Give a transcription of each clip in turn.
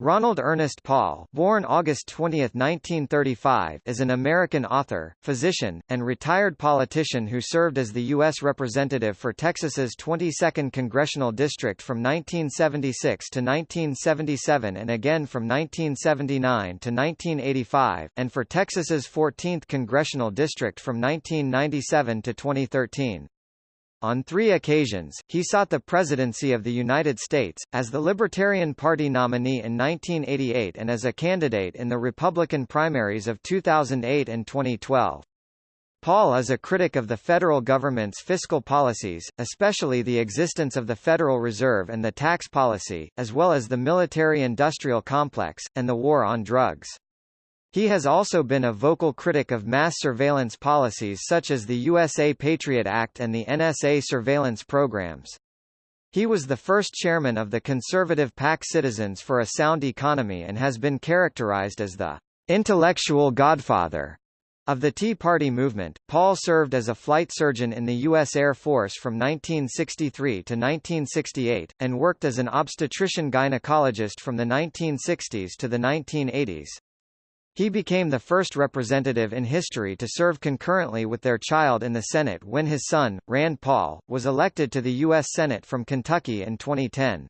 Ronald Ernest Paul, born August 20, 1935, is an American author, physician, and retired politician who served as the U.S. Representative for Texas's 22nd Congressional District from 1976 to 1977 and again from 1979 to 1985, and for Texas's 14th Congressional District from 1997 to 2013. On three occasions, he sought the presidency of the United States, as the Libertarian Party nominee in 1988 and as a candidate in the Republican primaries of 2008 and 2012. Paul is a critic of the federal government's fiscal policies, especially the existence of the Federal Reserve and the tax policy, as well as the military-industrial complex, and the war on drugs. He has also been a vocal critic of mass surveillance policies such as the USA Patriot Act and the NSA surveillance programs. He was the first chairman of the conservative PAC Citizens for a Sound Economy and has been characterized as the intellectual godfather of the Tea Party movement. Paul served as a flight surgeon in the U.S. Air Force from 1963 to 1968, and worked as an obstetrician gynecologist from the 1960s to the 1980s. He became the first representative in history to serve concurrently with their child in the Senate when his son, Rand Paul, was elected to the U.S. Senate from Kentucky in 2010.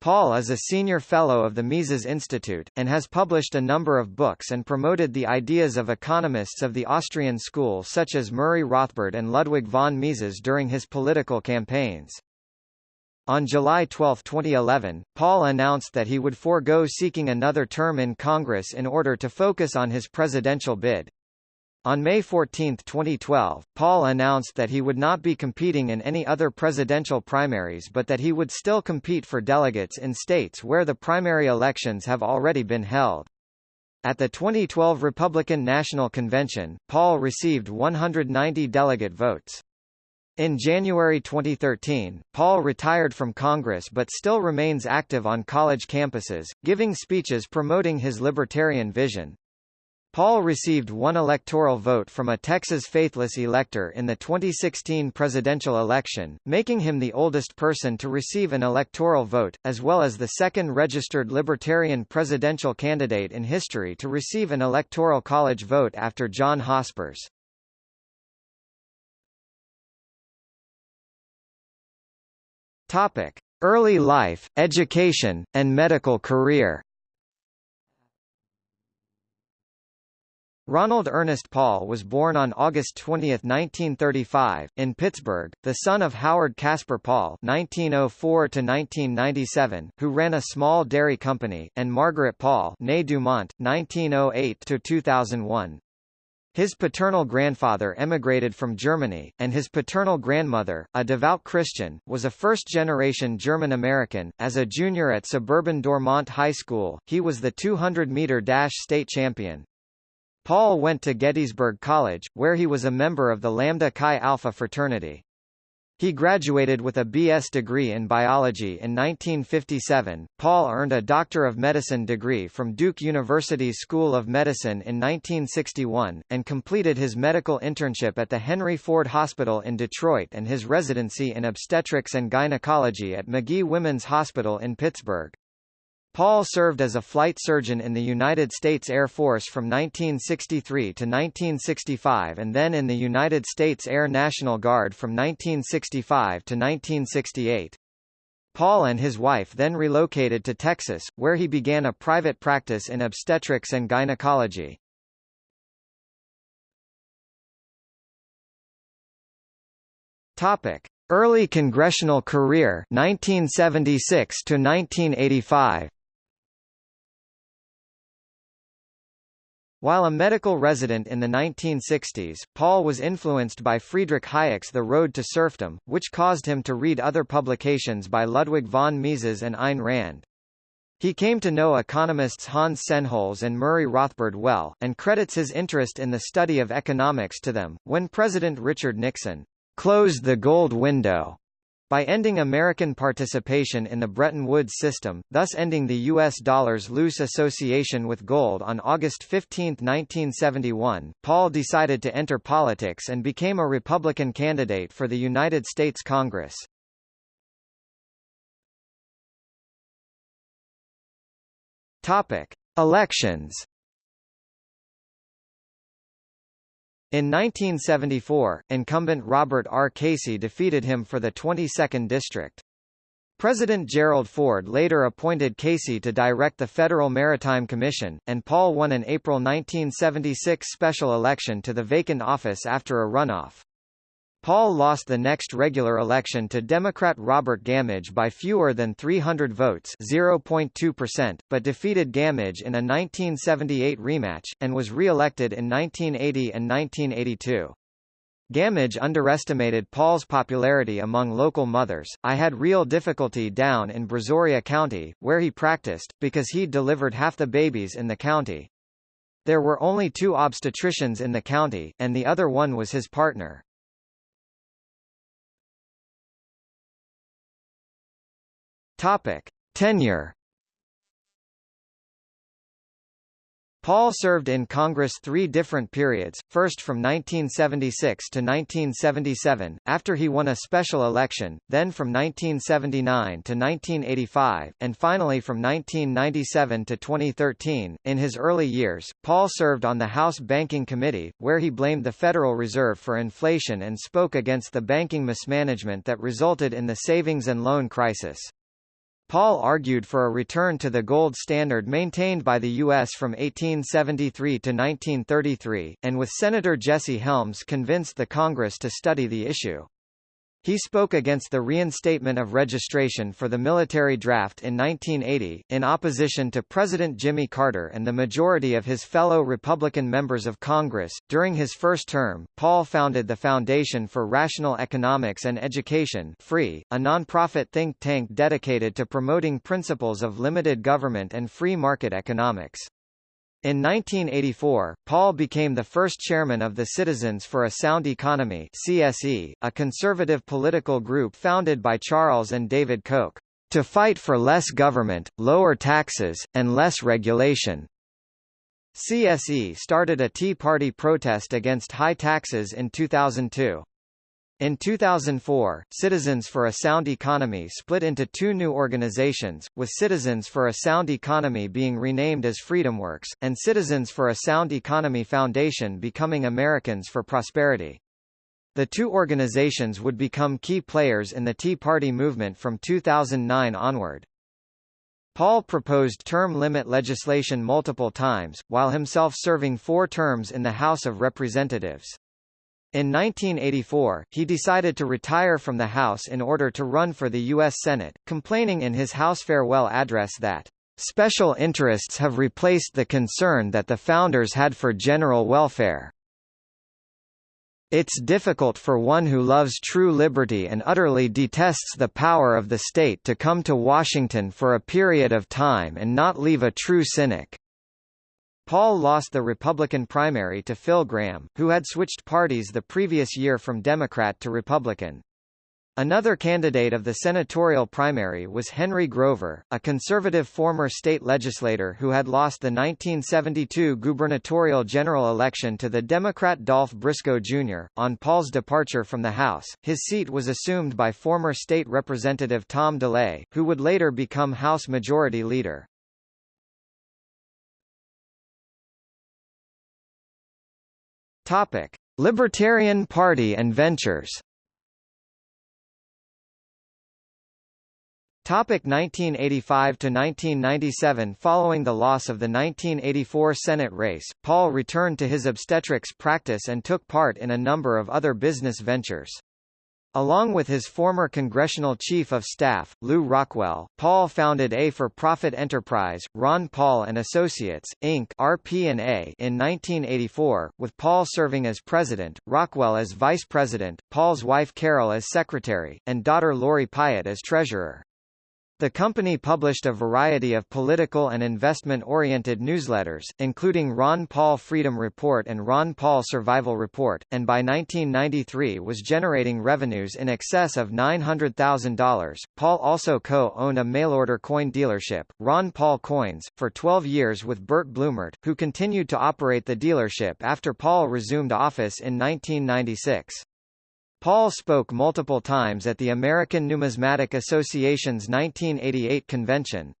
Paul is a senior fellow of the Mises Institute, and has published a number of books and promoted the ideas of economists of the Austrian school such as Murray Rothbard and Ludwig von Mises during his political campaigns. On July 12, 2011, Paul announced that he would forego seeking another term in Congress in order to focus on his presidential bid. On May 14, 2012, Paul announced that he would not be competing in any other presidential primaries but that he would still compete for delegates in states where the primary elections have already been held. At the 2012 Republican National Convention, Paul received 190 delegate votes. In January 2013, Paul retired from Congress but still remains active on college campuses, giving speeches promoting his libertarian vision. Paul received one electoral vote from a Texas faithless elector in the 2016 presidential election, making him the oldest person to receive an electoral vote, as well as the second registered Libertarian presidential candidate in history to receive an electoral college vote after John Hospers. Topic: Early life, education, and medical career. Ronald Ernest Paul was born on August 20, 1935, in Pittsburgh, the son of Howard Casper Paul (1904–1997), who ran a small dairy company, and Margaret Paul (née Dumont, 1908–2001). His paternal grandfather emigrated from Germany, and his paternal grandmother, a devout Christian, was a first-generation German-American. As a junior at suburban Dormont High School, he was the 200-meter dash state champion. Paul went to Gettysburg College, where he was a member of the Lambda Chi Alpha fraternity. He graduated with a B.S. degree in biology in 1957. Paul earned a Doctor of Medicine degree from Duke University's School of Medicine in 1961, and completed his medical internship at the Henry Ford Hospital in Detroit and his residency in obstetrics and gynecology at Magee Women's Hospital in Pittsburgh. Paul served as a flight surgeon in the United States Air Force from 1963 to 1965 and then in the United States Air National Guard from 1965 to 1968. Paul and his wife then relocated to Texas, where he began a private practice in obstetrics and gynecology. Topic: Early congressional career 1976 to 1985. While a medical resident in the 1960s, Paul was influenced by Friedrich Hayek's The Road to Serfdom, which caused him to read other publications by Ludwig von Mises and Ayn Rand. He came to know economists Hans Sennholz and Murray Rothbard well, and credits his interest in the study of economics to them. When President Richard Nixon closed the gold window by ending American participation in the Bretton Woods system, thus ending the U.S. dollar's loose association with gold on August 15, 1971, Paul decided to enter politics and became a Republican candidate for the United States Congress. Topic: Elections. In 1974, incumbent Robert R. Casey defeated him for the 22nd district. President Gerald Ford later appointed Casey to direct the Federal Maritime Commission, and Paul won an April 1976 special election to the vacant office after a runoff. Paul lost the next regular election to Democrat Robert Gamage by fewer than 300 votes 0.2%, but defeated Gamage in a 1978 rematch, and was re-elected in 1980 and 1982. Gamage underestimated Paul's popularity among local mothers. I had real difficulty down in Brazoria County, where he practiced, because he'd delivered half the babies in the county. There were only two obstetricians in the county, and the other one was his partner. Topic: Tenure Paul served in Congress three different periods, first from 1976 to 1977, after he won a special election, then from 1979 to 1985, and finally from 1997 to 2013. In his early years, Paul served on the House Banking Committee, where he blamed the Federal Reserve for inflation and spoke against the banking mismanagement that resulted in the savings and loan crisis. Paul argued for a return to the gold standard maintained by the U.S. from 1873 to 1933, and with Senator Jesse Helms convinced the Congress to study the issue. He spoke against the reinstatement of registration for the military draft in 1980, in opposition to President Jimmy Carter and the majority of his fellow Republican members of Congress. During his first term, Paul founded the Foundation for Rational Economics and Education (FREE), a nonprofit think tank dedicated to promoting principles of limited government and free market economics. In 1984, Paul became the first chairman of the Citizens for a Sound Economy CSE, a conservative political group founded by Charles and David Koch, to fight for less government, lower taxes, and less regulation. CSE started a Tea Party protest against high taxes in 2002. In 2004, Citizens for a Sound Economy split into two new organizations, with Citizens for a Sound Economy being renamed as FreedomWorks, and Citizens for a Sound Economy Foundation becoming Americans for Prosperity. The two organizations would become key players in the Tea Party movement from 2009 onward. Paul proposed term limit legislation multiple times, while himself serving four terms in the House of Representatives. In 1984, he decided to retire from the House in order to run for the U.S. Senate, complaining in his House farewell address that, "...special interests have replaced the concern that the founders had for general welfare." It's difficult for one who loves true liberty and utterly detests the power of the state to come to Washington for a period of time and not leave a true cynic. Paul lost the Republican primary to Phil Gramm, who had switched parties the previous year from Democrat to Republican. Another candidate of the senatorial primary was Henry Grover, a conservative former state legislator who had lost the 1972 gubernatorial general election to the Democrat Dolph Briscoe Jr. On Paul's departure from the House, his seat was assumed by former state representative Tom DeLay, who would later become House Majority Leader. Topic: Libertarian Party and Ventures. Topic 1985 to 1997 Following the loss of the 1984 Senate race, Paul returned to his obstetrics practice and took part in a number of other business ventures. Along with his former congressional chief of staff, Lew Rockwell, Paul founded a for-profit enterprise, Ron Paul and Associates, Inc. (RP&A) in 1984, with Paul serving as president, Rockwell as vice president, Paul's wife Carol as secretary, and daughter Lori Pyatt as treasurer. The company published a variety of political and investment-oriented newsletters, including Ron Paul Freedom Report and Ron Paul Survival Report, and by 1993 was generating revenues in excess of $900,000. Paul also co-owned a mail-order coin dealership, Ron Paul Coins, for 12 years with Burt Blumert, who continued to operate the dealership after Paul resumed office in 1996. Paul spoke multiple times at the American Numismatic Association's 1988 convention.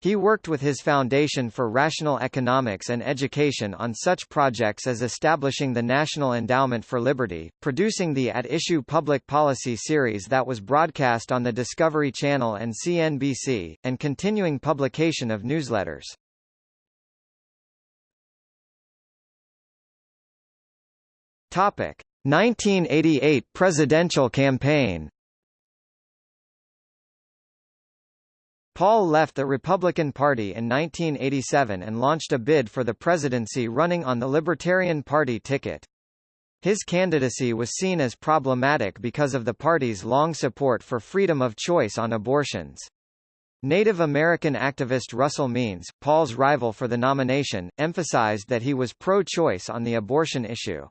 He worked with his Foundation for Rational Economics and Education on such projects as establishing the National Endowment for Liberty, producing the At Issue public policy series that was broadcast on the Discovery Channel and CNBC, and continuing publication of newsletters. Topic: 1988 presidential campaign Paul left the Republican Party in 1987 and launched a bid for the presidency running on the Libertarian Party ticket. His candidacy was seen as problematic because of the party's long support for freedom of choice on abortions. Native American activist Russell Means, Paul's rival for the nomination, emphasized that he was pro-choice on the abortion issue.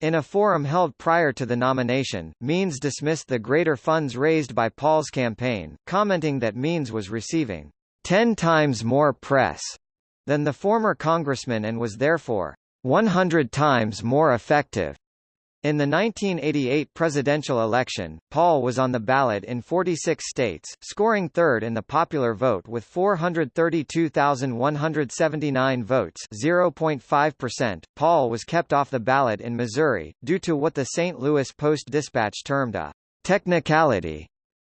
In a forum held prior to the nomination, Means dismissed the greater funds raised by Paul's campaign, commenting that Means was receiving 10 times more press than the former congressman and was therefore 100 times more effective. In the 1988 presidential election, Paul was on the ballot in 46 states, scoring third in the popular vote with 432,179 votes 0.5%. Paul was kept off the ballot in Missouri, due to what the St. Louis Post-Dispatch termed a technicality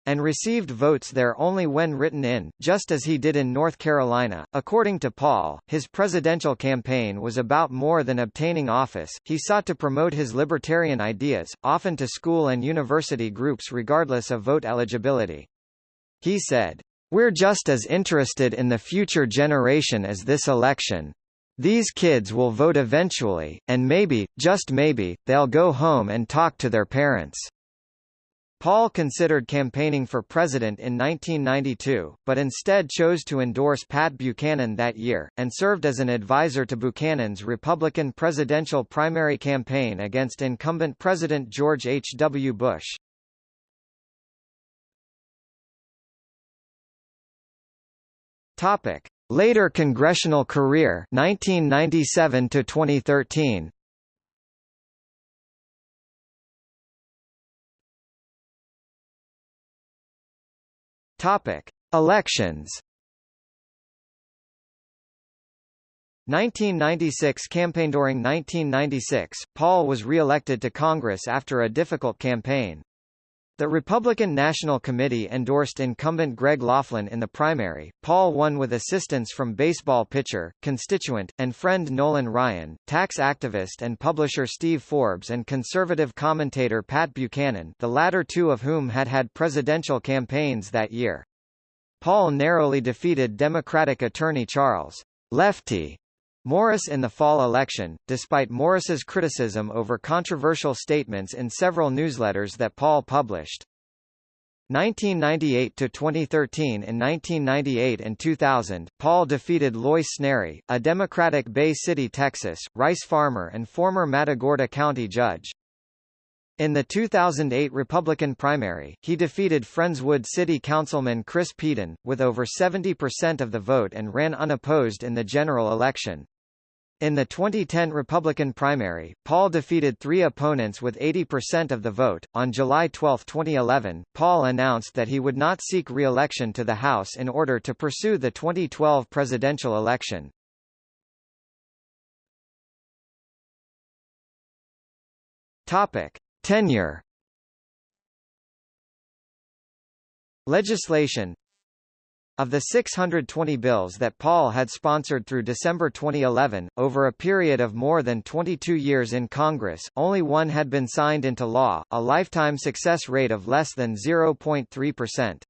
and received votes there only when written in, just as he did in North Carolina. According to Paul, his presidential campaign was about more than obtaining office, he sought to promote his libertarian ideas, often to school and university groups regardless of vote eligibility. He said, We're just as interested in the future generation as this election. These kids will vote eventually, and maybe, just maybe, they'll go home and talk to their parents. Paul considered campaigning for president in 1992, but instead chose to endorse Pat Buchanan that year, and served as an advisor to Buchanan's Republican presidential primary campaign against incumbent President George H. W. Bush. Later congressional career 1997 to 2013 Topic: Elections. 1996 campaign During 1996, Paul was re-elected to Congress after a difficult campaign. The Republican National Committee endorsed incumbent Greg Laughlin in the primary. Paul won with assistance from baseball pitcher, constituent, and friend Nolan Ryan, tax activist and publisher Steve Forbes and conservative commentator Pat Buchanan the latter two of whom had had presidential campaigns that year. Paul narrowly defeated Democratic attorney Charles Lefty Morris in the fall election, despite Morris's criticism over controversial statements in several newsletters that Paul published. 1998 to 2013 In 1998 and 2000, Paul defeated Loy Sneary, a Democratic Bay City, Texas, rice farmer and former Matagorda County judge. In the 2008 Republican primary, he defeated Friendswood City Councilman Chris Peden, with over 70% of the vote and ran unopposed in the general election. In the 2010 Republican primary, Paul defeated three opponents with 80% of the vote. On July 12, 2011, Paul announced that he would not seek re-election to the House in order to pursue the 2012 presidential election. Topic: Tenure. Legislation of the 620 bills that Paul had sponsored through December 2011, over a period of more than 22 years in Congress, only one had been signed into law, a lifetime success rate of less than 0.3%.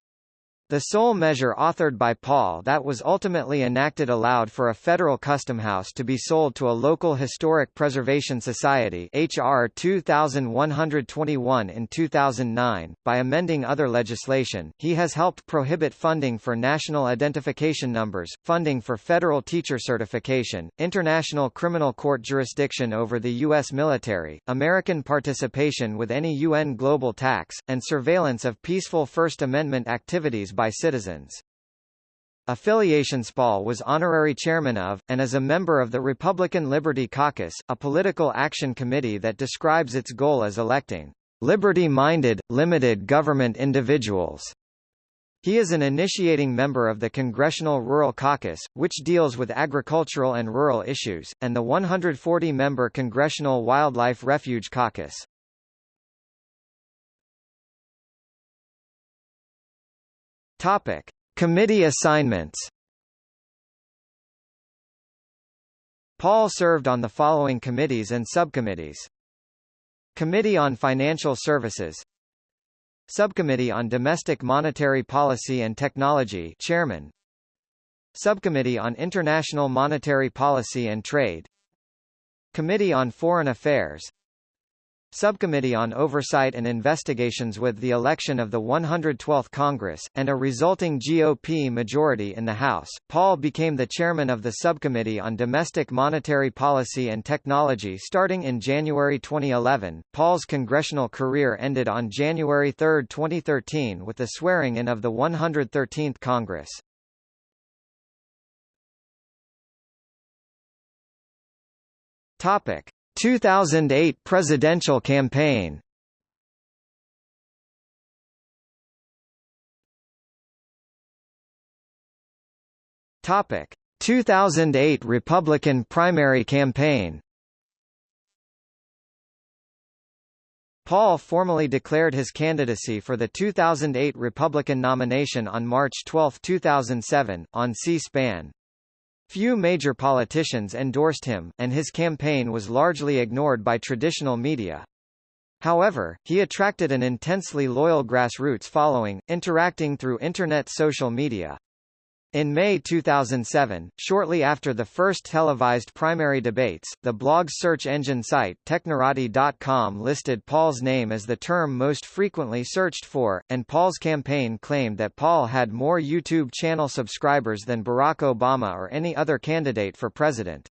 The sole measure authored by Paul that was ultimately enacted allowed for a federal custom house to be sold to a local historic preservation society HR 2121 in 2009. By amending other legislation, he has helped prohibit funding for national identification numbers, funding for federal teacher certification, international criminal court jurisdiction over the U.S. military, American participation with any UN global tax, and surveillance of peaceful First Amendment activities by citizens. Affiliation Paul was honorary chairman of, and is a member of the Republican Liberty Caucus, a political action committee that describes its goal as electing liberty-minded, limited government individuals. He is an initiating member of the Congressional Rural Caucus, which deals with agricultural and rural issues, and the 140-member Congressional Wildlife Refuge Caucus. Topic: Committee assignments. Paul served on the following committees and subcommittees. Committee on Financial Services. Subcommittee on Domestic Monetary Policy and Technology Chairman. Subcommittee on International Monetary Policy and Trade. Committee on Foreign Affairs Subcommittee on Oversight and Investigations with the election of the 112th Congress, and a resulting GOP majority in the House, Paul became the chairman of the Subcommittee on Domestic Monetary Policy and Technology starting in January 2011. Paul's congressional career ended on January 3, 2013 with the swearing-in of the 113th Congress. Topic. 2008 presidential campaign. Topic. 2008 Republican primary campaign. Paul formally declared his candidacy for the 2008 Republican nomination on March 12, 2007, on C-SPAN. Few major politicians endorsed him, and his campaign was largely ignored by traditional media. However, he attracted an intensely loyal grassroots following, interacting through Internet social media. In May 2007, shortly after the first televised primary debates, the blog search engine site Technorati.com listed Paul's name as the term most frequently searched for, and Paul's campaign claimed that Paul had more YouTube channel subscribers than Barack Obama or any other candidate for president.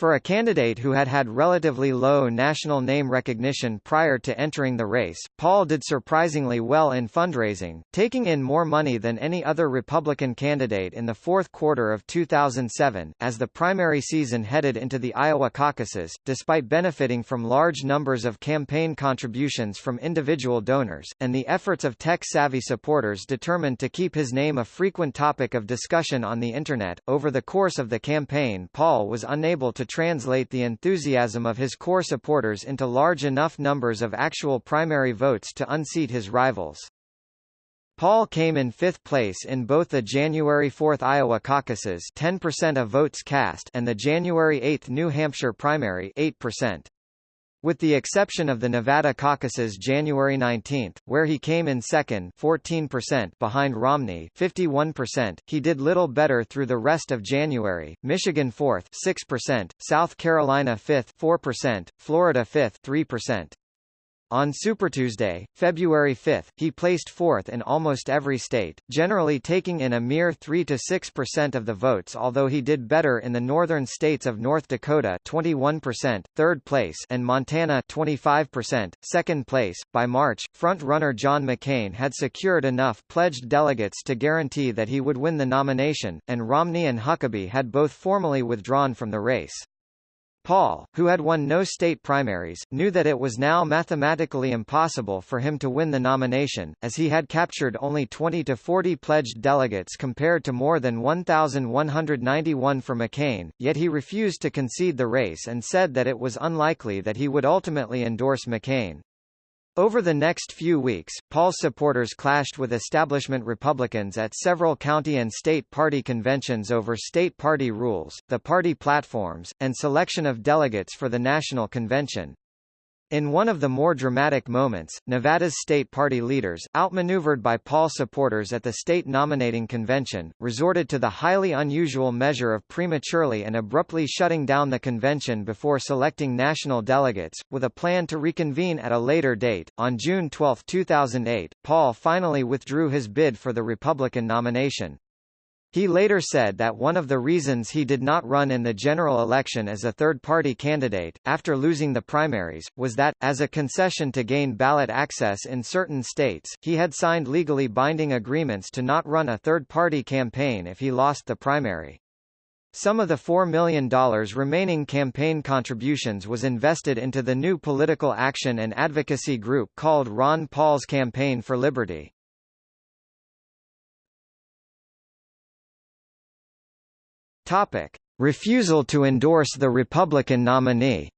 For a candidate who had had relatively low national name recognition prior to entering the race, Paul did surprisingly well in fundraising, taking in more money than any other Republican candidate in the fourth quarter of 2007, as the primary season headed into the Iowa caucuses, despite benefiting from large numbers of campaign contributions from individual donors, and the efforts of tech-savvy supporters determined to keep his name a frequent topic of discussion on the Internet. Over the course of the campaign Paul was unable to translate the enthusiasm of his core supporters into large enough numbers of actual primary votes to unseat his rivals. Paul came in fifth place in both the January 4 Iowa caucuses 10% of votes cast and the January 8 New Hampshire primary 8%. With the exception of the Nevada caucuses January 19, where he came in second 14% behind Romney 51%, he did little better through the rest of January, Michigan 4th 6%, South Carolina 5th 4%, Florida 5th 3%. On Super Tuesday, February 5, he placed fourth in almost every state, generally taking in a mere 3–6% of the votes although he did better in the northern states of North Dakota 21%, third place and Montana 25%, second place. By March, front-runner John McCain had secured enough pledged delegates to guarantee that he would win the nomination, and Romney and Huckabee had both formally withdrawn from the race. Paul, who had won no state primaries, knew that it was now mathematically impossible for him to win the nomination, as he had captured only 20 to 40 pledged delegates compared to more than 1,191 for McCain, yet he refused to concede the race and said that it was unlikely that he would ultimately endorse McCain. Over the next few weeks, Paul's supporters clashed with establishment Republicans at several county and state party conventions over state party rules, the party platforms, and selection of delegates for the national convention. In one of the more dramatic moments, Nevada's state party leaders, outmaneuvered by Paul supporters at the state nominating convention, resorted to the highly unusual measure of prematurely and abruptly shutting down the convention before selecting national delegates, with a plan to reconvene at a later date. On June 12, 2008, Paul finally withdrew his bid for the Republican nomination. He later said that one of the reasons he did not run in the general election as a third-party candidate, after losing the primaries, was that, as a concession to gain ballot access in certain states, he had signed legally binding agreements to not run a third-party campaign if he lost the primary. Some of the $4 million remaining campaign contributions was invested into the new political action and advocacy group called Ron Paul's Campaign for Liberty. Topic: Refusal to endorse the Republican nominee.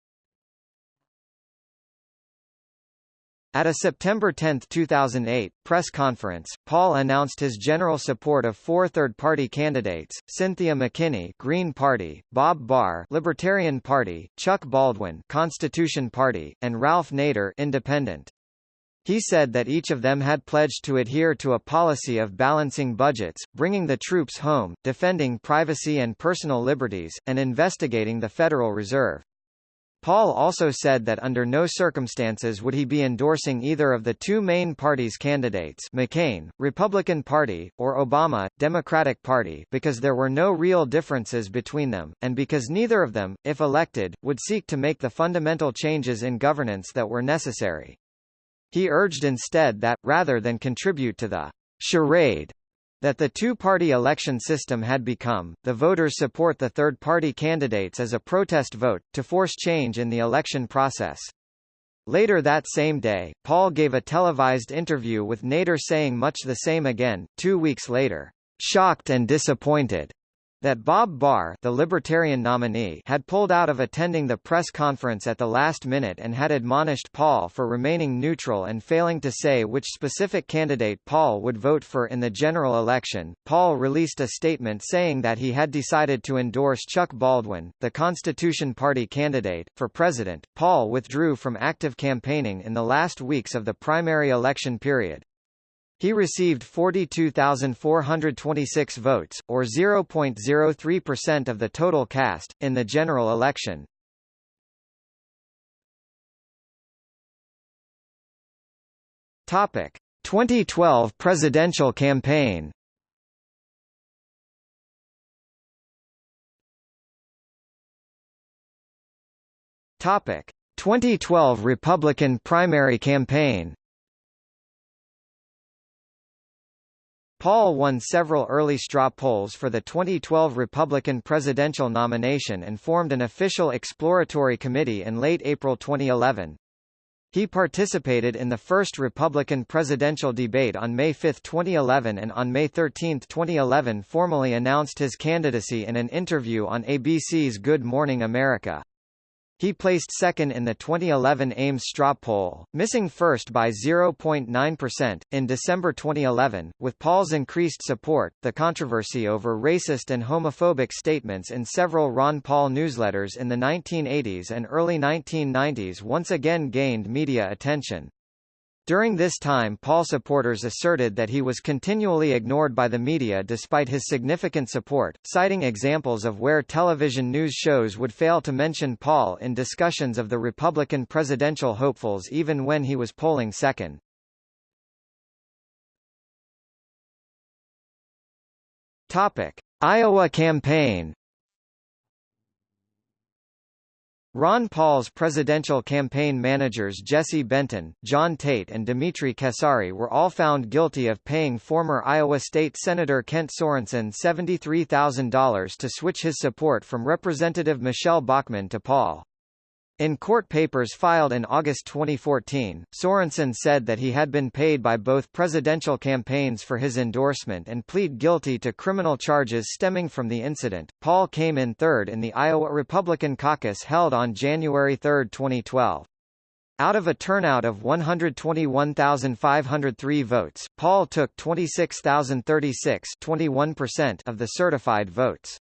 At a September 10, 2008, press conference, Paul announced his general support of four third-party candidates, Cynthia McKinney Green Party, Bob Barr Libertarian Party, Chuck Baldwin Constitution Party, and Ralph Nader Independent. He said that each of them had pledged to adhere to a policy of balancing budgets, bringing the troops home, defending privacy and personal liberties, and investigating the Federal Reserve. Paul also said that under no circumstances would he be endorsing either of the two main party's candidates McCain, Republican Party, or Obama, Democratic Party because there were no real differences between them, and because neither of them, if elected, would seek to make the fundamental changes in governance that were necessary. He urged instead that, rather than contribute to the charade that the two-party election system had become, the voters support the third-party candidates as a protest vote, to force change in the election process. Later that same day, Paul gave a televised interview with Nader saying much the same again, two weeks later, shocked and disappointed that Bob Barr the Libertarian nominee had pulled out of attending the press conference at the last minute and had admonished Paul for remaining neutral and failing to say which specific candidate Paul would vote for in the general election. Paul released a statement saying that he had decided to endorse Chuck Baldwin, the Constitution Party candidate, for president. Paul withdrew from active campaigning in the last weeks of the primary election period. He received 42,426 votes, or 0.03% of the total cast, in the general election. Topic: 2012 presidential campaign. Topic: 2012 Republican primary campaign. Paul won several early straw polls for the 2012 Republican presidential nomination and formed an official exploratory committee in late April 2011. He participated in the first Republican presidential debate on May 5, 2011 and on May 13, 2011 formally announced his candidacy in an interview on ABC's Good Morning America. He placed second in the 2011 Ames straw poll, missing first by 0.9%. In December 2011, with Paul's increased support, the controversy over racist and homophobic statements in several Ron Paul newsletters in the 1980s and early 1990s once again gained media attention. During this time Paul supporters asserted that he was continually ignored by the media despite his significant support, citing examples of where television news shows would fail to mention Paul in discussions of the Republican presidential hopefuls even when he was polling second. Topic: Iowa campaign Ron Paul's presidential campaign managers Jesse Benton, John Tate and Dimitri Kesari were all found guilty of paying former Iowa State Senator Kent Sorenson $73,000 to switch his support from Representative Michelle Bachmann to Paul. In court papers filed in August 2014, Sorenson said that he had been paid by both presidential campaigns for his endorsement and plead guilty to criminal charges stemming from the incident. Paul came in third in the Iowa Republican caucus held on January 3, 2012. Out of a turnout of 121,503 votes, Paul took 26,036 of the certified votes.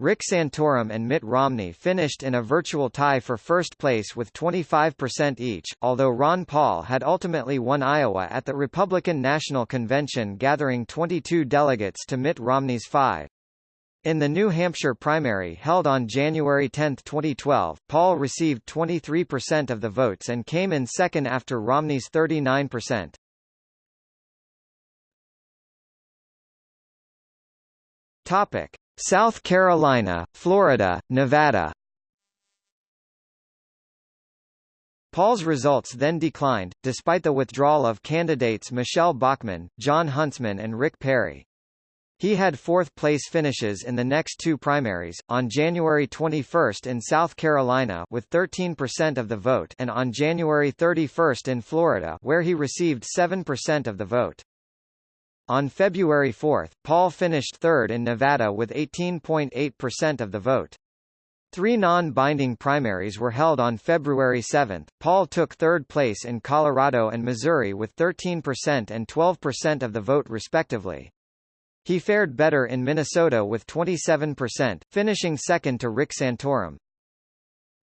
Rick Santorum and Mitt Romney finished in a virtual tie for first place with 25% each, although Ron Paul had ultimately won Iowa at the Republican National Convention gathering 22 delegates to Mitt Romney's five. In the New Hampshire primary held on January 10, 2012, Paul received 23% of the votes and came in second after Romney's 39%. Topic: South Carolina, Florida, Nevada Paul's results then declined, despite the withdrawal of candidates Michelle Bachmann, Jon Huntsman and Rick Perry. He had fourth-place finishes in the next two primaries, on January 21 in South Carolina with 13% of the vote and on January 31 in Florida where he received 7% of the vote. On February 4, Paul finished third in Nevada with 18.8% of the vote. Three non-binding primaries were held on February 7. Paul took third place in Colorado and Missouri with 13% and 12% of the vote respectively. He fared better in Minnesota with 27%, finishing second to Rick Santorum.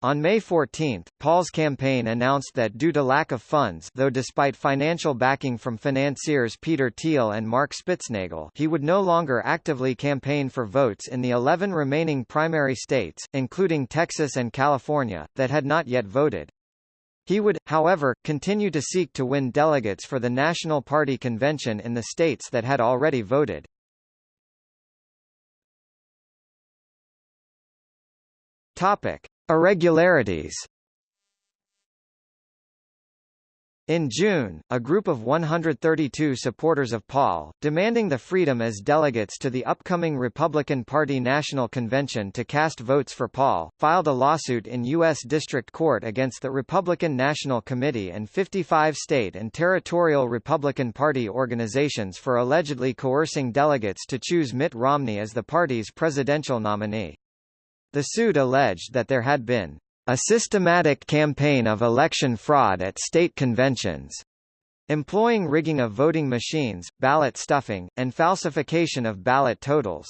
On May 14, Paul's campaign announced that due to lack of funds though despite financial backing from financiers Peter Thiel and Mark Spitznagel he would no longer actively campaign for votes in the 11 remaining primary states, including Texas and California, that had not yet voted. He would, however, continue to seek to win delegates for the National Party convention in the states that had already voted. Topic. Irregularities In June, a group of 132 supporters of Paul, demanding the freedom as delegates to the upcoming Republican Party National Convention to cast votes for Paul, filed a lawsuit in U.S. District Court against the Republican National Committee and 55 state and territorial Republican Party organizations for allegedly coercing delegates to choose Mitt Romney as the party's presidential nominee. The suit alleged that there had been a systematic campaign of election fraud at state conventions, employing rigging of voting machines, ballot stuffing, and falsification of ballot totals.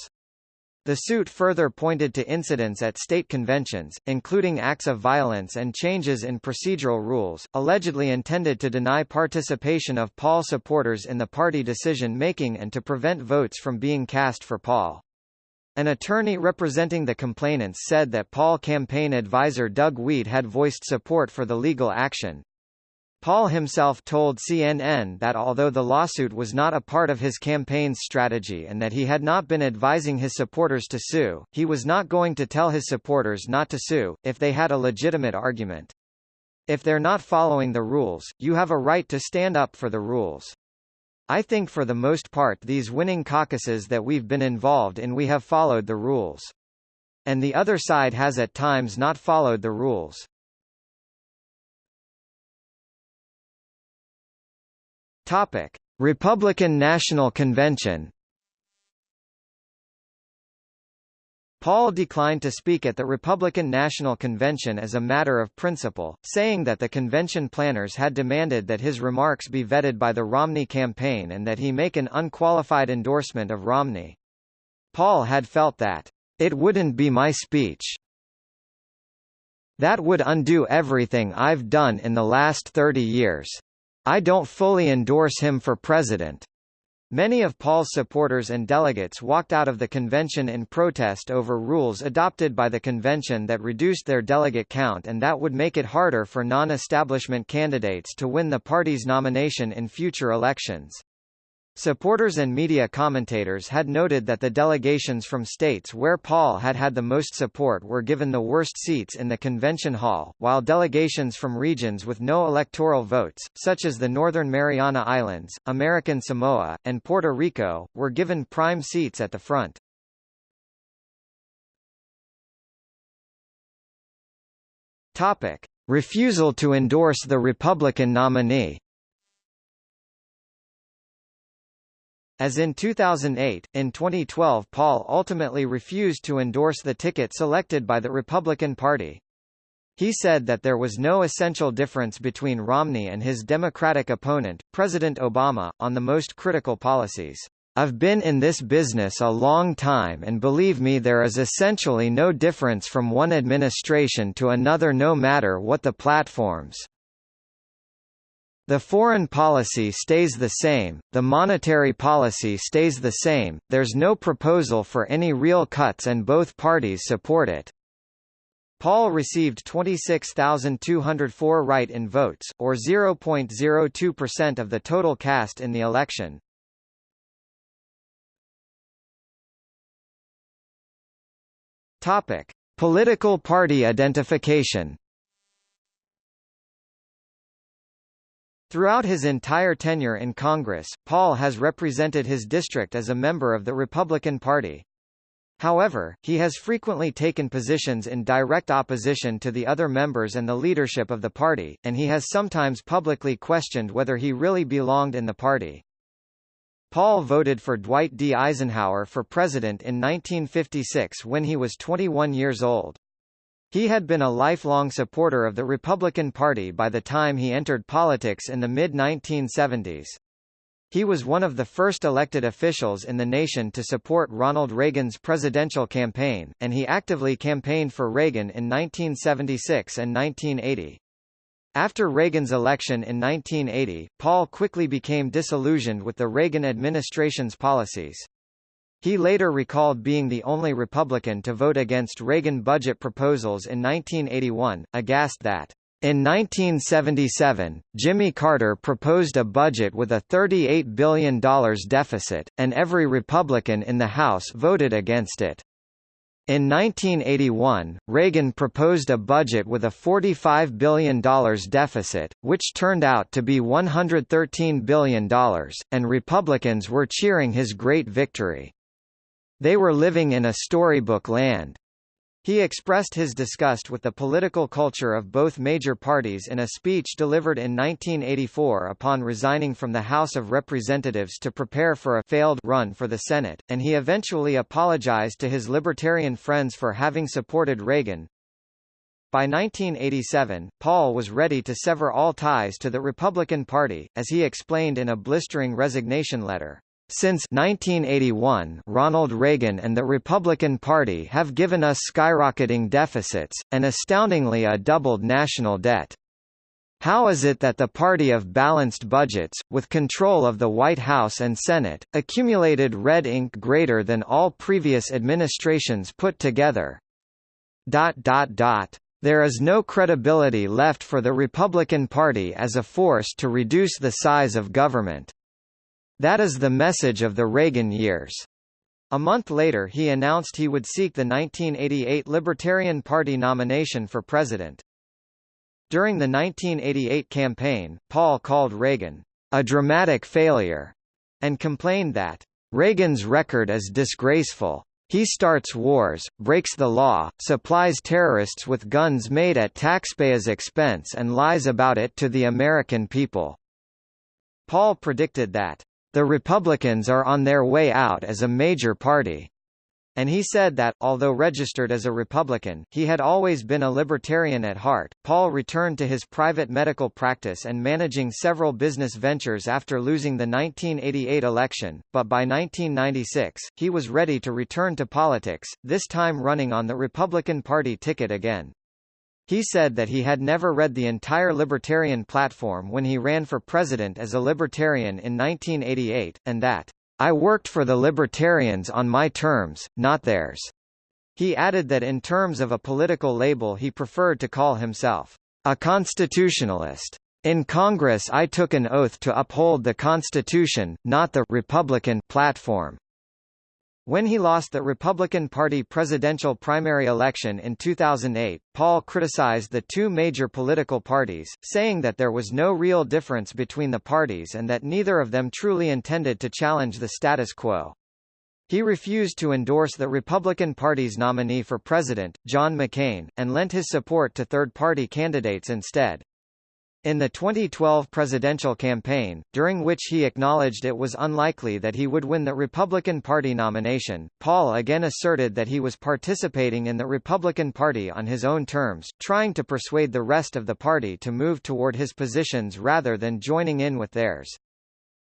The suit further pointed to incidents at state conventions, including acts of violence and changes in procedural rules, allegedly intended to deny participation of Paul supporters in the party decision-making and to prevent votes from being cast for Paul. An attorney representing the complainants said that Paul campaign advisor Doug Wead had voiced support for the legal action. Paul himself told CNN that although the lawsuit was not a part of his campaign's strategy and that he had not been advising his supporters to sue, he was not going to tell his supporters not to sue, if they had a legitimate argument. If they're not following the rules, you have a right to stand up for the rules. I think for the most part these winning caucuses that we've been involved in we have followed the rules. And the other side has at times not followed the rules. Topic: Republican National Convention Paul declined to speak at the Republican National Convention as a matter of principle, saying that the convention planners had demanded that his remarks be vetted by the Romney campaign and that he make an unqualified endorsement of Romney. Paul had felt that, "...it wouldn't be my speech. That would undo everything I've done in the last 30 years. I don't fully endorse him for president." Many of Paul's supporters and delegates walked out of the convention in protest over rules adopted by the convention that reduced their delegate count and that would make it harder for non-establishment candidates to win the party's nomination in future elections. Supporters and media commentators had noted that the delegations from states where Paul had had the most support were given the worst seats in the convention hall, while delegations from regions with no electoral votes, such as the Northern Mariana Islands, American Samoa, and Puerto Rico, were given prime seats at the front. Topic. Refusal to endorse the Republican nominee As in 2008, in 2012 Paul ultimately refused to endorse the ticket selected by the Republican Party. He said that there was no essential difference between Romney and his Democratic opponent, President Obama, on the most critical policies. I've been in this business a long time and believe me there is essentially no difference from one administration to another no matter what the platforms. The foreign policy stays the same, the monetary policy stays the same, there's no proposal for any real cuts and both parties support it. Paul received 26,204 write-in votes, or 0.02% of the total cast in the election. Topic: Political party identification. Throughout his entire tenure in Congress, Paul has represented his district as a member of the Republican Party. However, he has frequently taken positions in direct opposition to the other members and the leadership of the party, and he has sometimes publicly questioned whether he really belonged in the party. Paul voted for Dwight D. Eisenhower for president in 1956 when he was 21 years old. He had been a lifelong supporter of the Republican Party by the time he entered politics in the mid-1970s. He was one of the first elected officials in the nation to support Ronald Reagan's presidential campaign, and he actively campaigned for Reagan in 1976 and 1980. After Reagan's election in 1980, Paul quickly became disillusioned with the Reagan administration's policies. He later recalled being the only Republican to vote against Reagan budget proposals in 1981, aghast that in 1977, Jimmy Carter proposed a budget with a $38 billion deficit, and every Republican in the House voted against it. In 1981, Reagan proposed a budget with a $45 billion deficit, which turned out to be $113 billion, and Republicans were cheering his great victory. They were living in a storybook land. He expressed his disgust with the political culture of both major parties in a speech delivered in 1984 upon resigning from the House of Representatives to prepare for a failed run for the Senate, and he eventually apologized to his libertarian friends for having supported Reagan. By 1987, Paul was ready to sever all ties to the Republican Party, as he explained in a blistering resignation letter. Since 1981 Ronald Reagan and the Republican Party have given us skyrocketing deficits, and astoundingly a doubled national debt. How is it that the party of balanced budgets, with control of the White House and Senate, accumulated red ink greater than all previous administrations put together? Dot dot dot. There is no credibility left for the Republican Party as a force to reduce the size of government. That is the message of the Reagan years. A month later he announced he would seek the 1988 Libertarian Party nomination for president. During the 1988 campaign, Paul called Reagan, a dramatic failure, and complained that, Reagan's record is disgraceful. He starts wars, breaks the law, supplies terrorists with guns made at taxpayers' expense and lies about it to the American people. Paul predicted that the Republicans are on their way out as a major party. And he said that, although registered as a Republican, he had always been a libertarian at heart. Paul returned to his private medical practice and managing several business ventures after losing the 1988 election, but by 1996, he was ready to return to politics, this time running on the Republican Party ticket again. He said that he had never read the entire Libertarian platform when he ran for president as a Libertarian in 1988, and that, I worked for the Libertarians on my terms, not theirs. He added that in terms of a political label he preferred to call himself a constitutionalist. In Congress I took an oath to uphold the Constitution, not the Republican platform. When he lost the Republican Party presidential primary election in 2008, Paul criticized the two major political parties, saying that there was no real difference between the parties and that neither of them truly intended to challenge the status quo. He refused to endorse the Republican Party's nominee for president, John McCain, and lent his support to third-party candidates instead. In the 2012 presidential campaign, during which he acknowledged it was unlikely that he would win the Republican Party nomination, Paul again asserted that he was participating in the Republican Party on his own terms, trying to persuade the rest of the party to move toward his positions rather than joining in with theirs.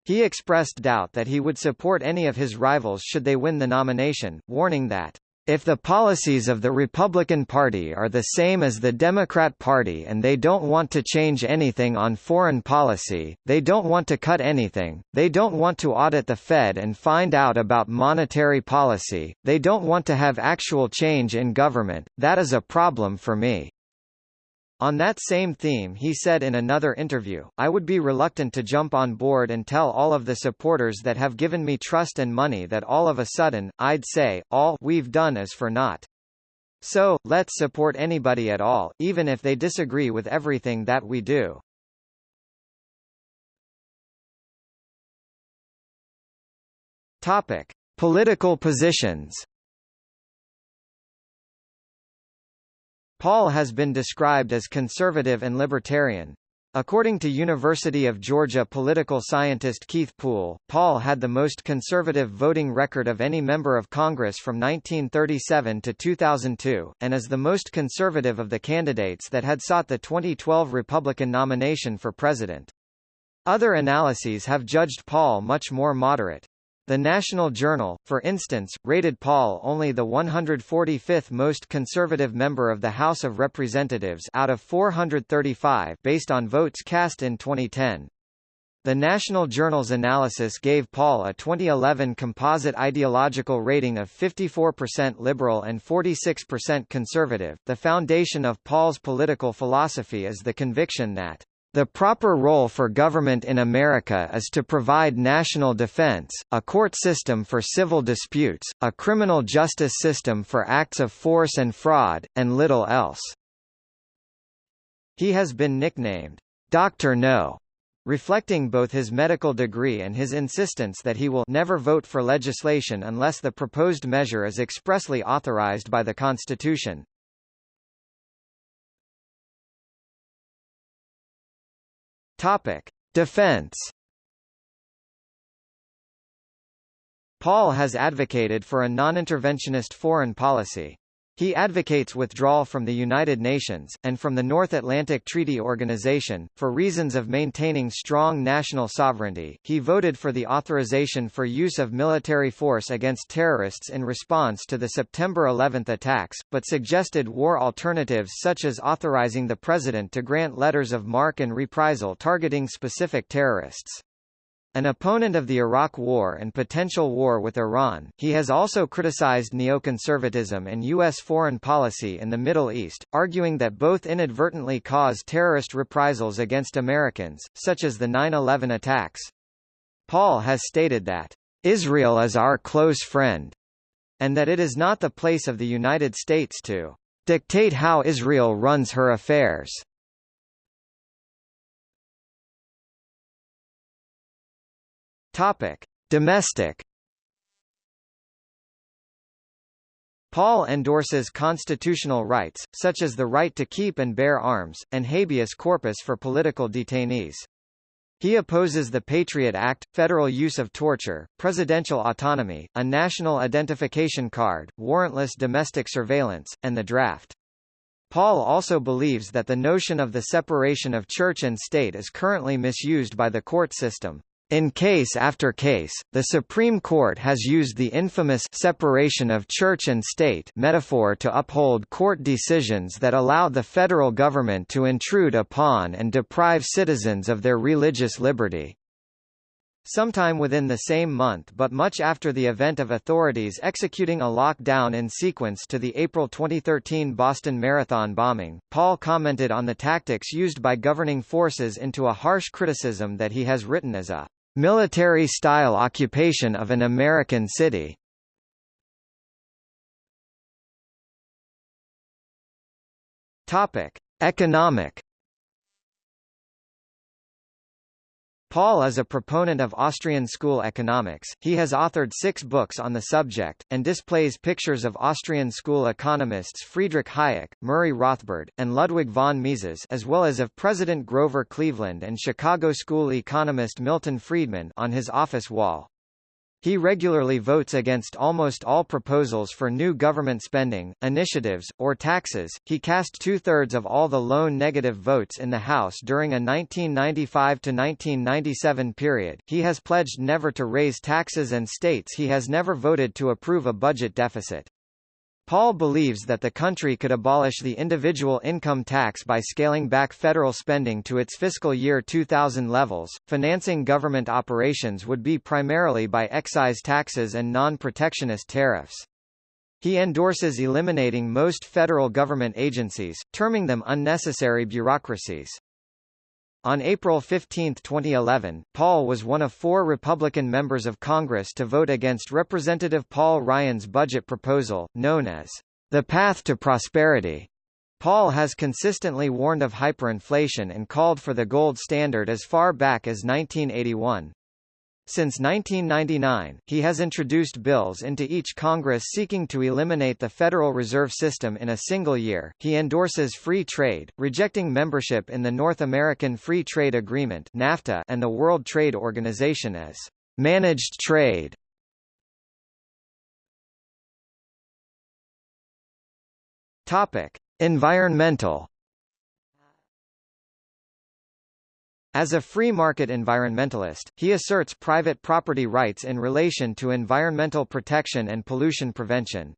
He expressed doubt that he would support any of his rivals should they win the nomination, warning that if the policies of the Republican Party are the same as the Democrat Party and they don't want to change anything on foreign policy, they don't want to cut anything, they don't want to audit the Fed and find out about monetary policy, they don't want to have actual change in government, that is a problem for me. On that same theme he said in another interview, I would be reluctant to jump on board and tell all of the supporters that have given me trust and money that all of a sudden, I'd say, all we've done is for naught. So, let's support anybody at all, even if they disagree with everything that we do. Topic. Political positions Paul has been described as conservative and libertarian. According to University of Georgia political scientist Keith Poole, Paul had the most conservative voting record of any member of Congress from 1937 to 2002, and is the most conservative of the candidates that had sought the 2012 Republican nomination for president. Other analyses have judged Paul much more moderate. The National Journal, for instance, rated Paul only the 145th most conservative member of the House of Representatives out of 435 based on votes cast in 2010. The National Journal's analysis gave Paul a 2011 composite ideological rating of 54% liberal and 46% conservative. The foundation of Paul's political philosophy is the conviction that the proper role for government in America is to provide national defense, a court system for civil disputes, a criminal justice system for acts of force and fraud, and little else. He has been nicknamed, Dr. No, reflecting both his medical degree and his insistence that he will never vote for legislation unless the proposed measure is expressly authorized by the Constitution. Topic: Defense. Paul has advocated for a non-interventionist foreign policy. He advocates withdrawal from the United Nations, and from the North Atlantic Treaty Organization, for reasons of maintaining strong national sovereignty. He voted for the authorization for use of military force against terrorists in response to the September 11 attacks, but suggested war alternatives such as authorizing the President to grant letters of marque and reprisal targeting specific terrorists. An opponent of the Iraq War and potential war with Iran, he has also criticized neoconservatism and U.S. foreign policy in the Middle East, arguing that both inadvertently cause terrorist reprisals against Americans, such as the 9-11 attacks. Paul has stated that, "...Israel is our close friend," and that it is not the place of the United States to "...dictate how Israel runs her affairs." Topic: Domestic. Paul endorses constitutional rights, such as the right to keep and bear arms, and habeas corpus for political detainees. He opposes the Patriot Act, federal use of torture, presidential autonomy, a national identification card, warrantless domestic surveillance, and the draft. Paul also believes that the notion of the separation of church and state is currently misused by the court system. In case after case, the Supreme Court has used the infamous separation of church and state metaphor to uphold court decisions that allow the federal government to intrude upon and deprive citizens of their religious liberty. Sometime within the same month but much after the event of authorities executing a lockdown in sequence to the April 2013 Boston Marathon bombing, Paul commented on the tactics used by governing forces into a harsh criticism that he has written as a Military-style occupation of an American city. Economic Paul is a proponent of Austrian school economics, he has authored six books on the subject, and displays pictures of Austrian school economists Friedrich Hayek, Murray Rothbard, and Ludwig von Mises as well as of President Grover Cleveland and Chicago school economist Milton Friedman on his office wall. He regularly votes against almost all proposals for new government spending, initiatives, or taxes. He cast two thirds of all the lone negative votes in the House during a 1995 to 1997 period. He has pledged never to raise taxes and states he has never voted to approve a budget deficit. Paul believes that the country could abolish the individual income tax by scaling back federal spending to its fiscal year 2000 levels. Financing government operations would be primarily by excise taxes and non-protectionist tariffs. He endorses eliminating most federal government agencies, terming them unnecessary bureaucracies. On April 15, 2011, Paul was one of four Republican members of Congress to vote against Representative Paul Ryan's budget proposal, known as the path to prosperity. Paul has consistently warned of hyperinflation and called for the gold standard as far back as 1981. Since 1999, he has introduced bills into each Congress seeking to eliminate the Federal Reserve System in a single year. He endorses free trade, rejecting membership in the North American Free Trade Agreement (NAFTA) and the World Trade Organization as managed trade. Topic: Environmental As a free market environmentalist, he asserts private property rights in relation to environmental protection and pollution prevention.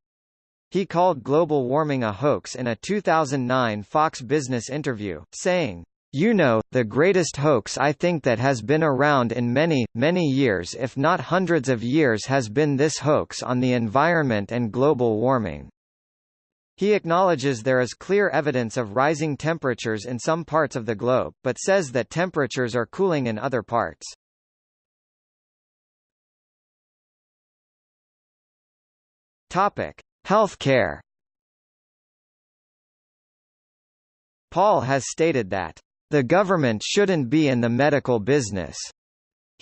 He called global warming a hoax in a 2009 Fox Business interview, saying, you know, the greatest hoax I think that has been around in many, many years if not hundreds of years has been this hoax on the environment and global warming. He acknowledges there is clear evidence of rising temperatures in some parts of the globe, but says that temperatures are cooling in other parts. Topic: Healthcare. Paul has stated that the government shouldn't be in the medical business.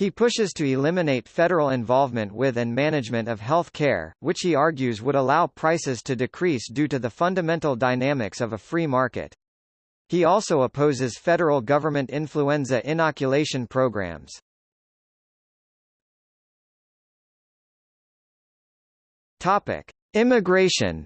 He pushes to eliminate federal involvement with and management of health care, which he argues would allow prices to decrease due to the fundamental dynamics of a free market. He also opposes federal government influenza inoculation programs. Topic: Immigration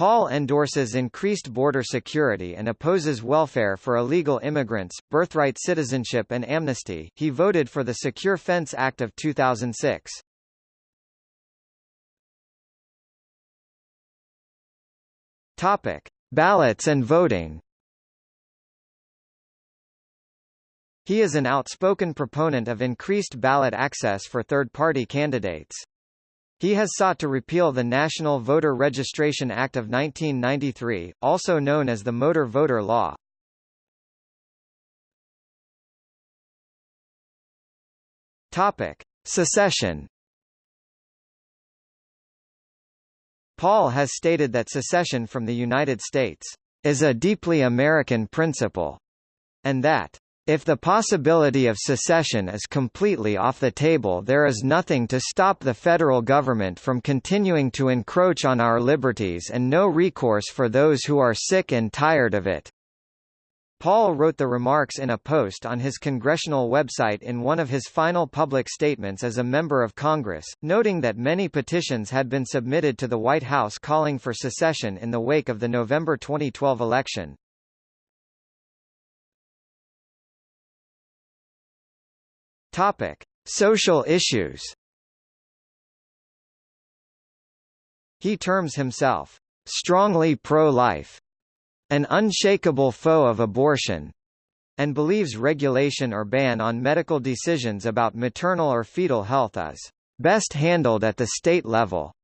Paul endorses increased border security and opposes welfare for illegal immigrants, birthright citizenship and amnesty. He voted for the Secure Fence Act of 2006. Topic: Ballots and voting. He is an outspoken proponent of increased ballot access for third-party candidates. He has sought to repeal the National Voter Registration Act of 1993, also known as the Motor Voter Law. Topic: Secession. Paul has stated that secession from the United States is a deeply American principle, and that if the possibility of secession is completely off the table there is nothing to stop the federal government from continuing to encroach on our liberties and no recourse for those who are sick and tired of it. Paul wrote the remarks in a post on his congressional website in one of his final public statements as a member of Congress, noting that many petitions had been submitted to the White House calling for secession in the wake of the November 2012 election. Topic: Social issues. He terms himself strongly pro-life, an unshakable foe of abortion, and believes regulation or ban on medical decisions about maternal or fetal health is best handled at the state level.